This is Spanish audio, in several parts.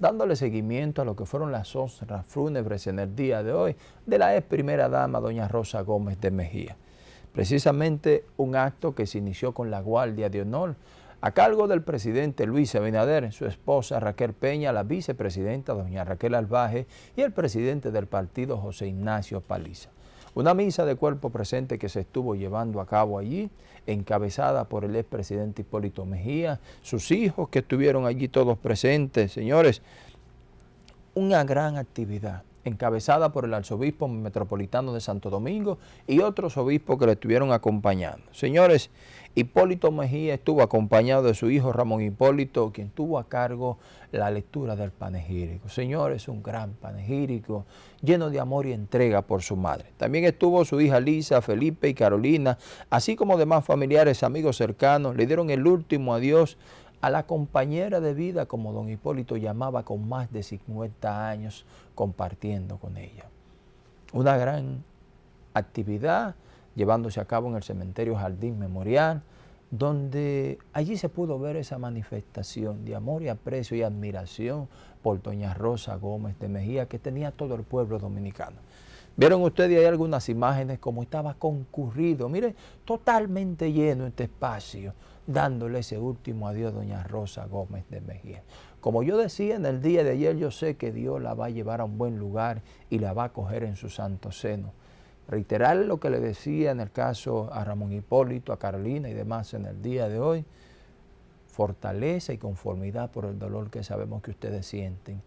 dándole seguimiento a lo que fueron las honras fúnebres en el día de hoy de la ex primera dama, doña Rosa Gómez de Mejía. Precisamente un acto que se inició con la Guardia de Honor a cargo del presidente Luis Abinader, su esposa Raquel Peña, la vicepresidenta doña Raquel Albaje y el presidente del partido José Ignacio Paliza. Una misa de cuerpo presente que se estuvo llevando a cabo allí, encabezada por el expresidente Hipólito Mejía, sus hijos que estuvieron allí todos presentes. Señores, una gran actividad encabezada por el arzobispo metropolitano de Santo Domingo y otros obispos que le estuvieron acompañando. Señores, Hipólito Mejía estuvo acompañado de su hijo Ramón Hipólito, quien tuvo a cargo la lectura del panegírico. Señores, un gran panegírico lleno de amor y entrega por su madre. También estuvo su hija Lisa, Felipe y Carolina, así como demás familiares, amigos cercanos, le dieron el último adiós a la compañera de vida, como don Hipólito llamaba, con más de 50 años compartiendo con ella. Una gran actividad llevándose a cabo en el cementerio Jardín Memorial, donde allí se pudo ver esa manifestación de amor y aprecio y admiración por doña Rosa Gómez de Mejía que tenía todo el pueblo dominicano. Vieron ustedes ahí algunas imágenes como estaba concurrido, mire, totalmente lleno este espacio, dándole ese último adiós a doña Rosa Gómez de Mejía. Como yo decía en el día de ayer, yo sé que Dios la va a llevar a un buen lugar y la va a coger en su santo seno. Reiterar lo que le decía en el caso a Ramón Hipólito, a Carolina y demás en el día de hoy, fortaleza y conformidad por el dolor que sabemos que ustedes sienten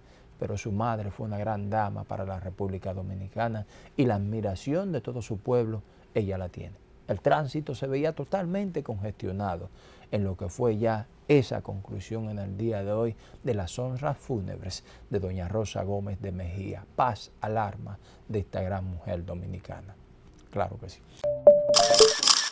pero su madre fue una gran dama para la República Dominicana y la admiración de todo su pueblo ella la tiene. El tránsito se veía totalmente congestionado en lo que fue ya esa conclusión en el día de hoy de las honras fúnebres de doña Rosa Gómez de Mejía. Paz, alarma de esta gran mujer dominicana. Claro que sí.